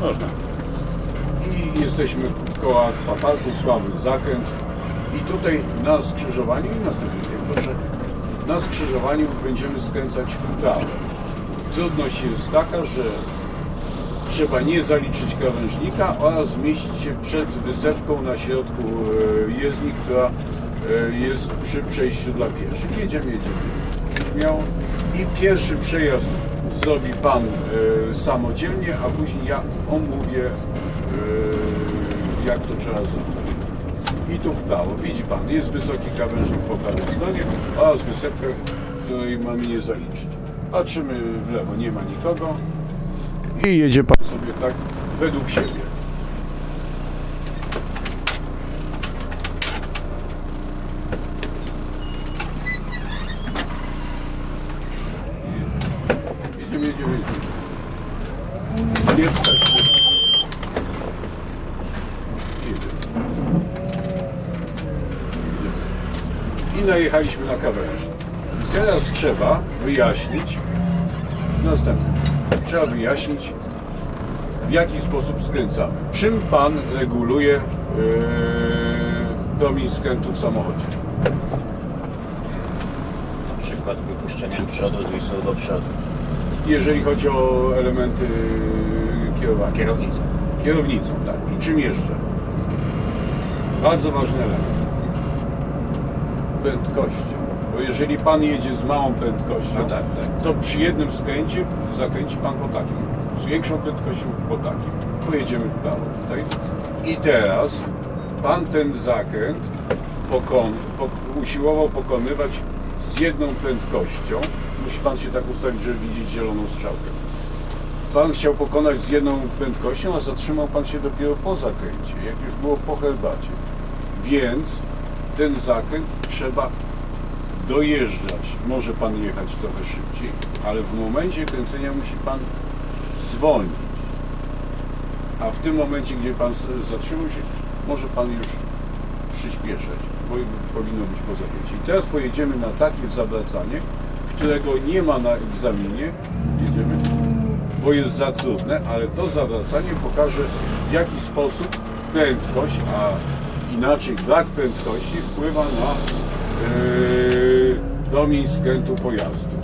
Można. i jesteśmy koło akwaparku, sławny zakręt i tutaj na skrzyżowaniu i następnym proszę, na skrzyżowaniu będziemy skręcać w prawo. Trudność jest taka, że trzeba nie zaliczyć krawężnika oraz zmieścić się przed wysepką na środku e, jezdni, która e, jest przy przejściu dla pieszych. Jedziemy, jedziemy. Miał i pierwszy przejazd zrobi Pan e, samodzielnie, a później ja omówię e, jak to trzeba zrobić. I tu w prawo, widzi Pan, jest wysoki krawężnik po prawej stronie oraz wysepka, której mamy nie zaliczyć. Patrzymy w lewo, nie ma nikogo i jedzie Pan sobie tak według siebie. Nie. I najechaliśmy na krawężnik. Teraz trzeba wyjaśnić następne. Trzeba wyjaśnić w jaki sposób skręcamy. Czym Pan reguluje yy, promień skrętu w samochodzie? Na przykład wypuszczeniem przodu z do przodu. Jeżeli chodzi o elementy kierowania. Kierownicą. Kierownicą, tak. I czym jeszcze? Bardzo ważny element. Prędkością. Bo jeżeli Pan jedzie z małą prędkością, No tak, tak. to przy jednym skręcie zakręci Pan po takim. Z większą prędkością po takim. Pojedziemy w prawo tutaj. I teraz Pan ten zakręt pokon, pok, usiłował pokonywać z jedną prędkością. Musi Pan się tak ustawić, żeby widzieć zieloną strzałkę. Pan chciał pokonać z jedną prędkością, a zatrzymał Pan się dopiero po zakręcie, jak już było po herbacie. Więc ten zakręt trzeba dojeżdżać. Może Pan jechać trochę szybciej, ale w momencie kręcenia musi Pan zwolnić. A w tym momencie, gdzie Pan zatrzymał się, może Pan już przyspieszać, bo powinno być po zakręcie. I teraz pojedziemy na takie zawracanie, którego nie ma na egzaminie. Jedziemy bo jest za trudne, ale to zawracanie pokaże w jaki sposób prędkość, a inaczej brak prędkości wpływa na yy, promień skrętu pojazdu.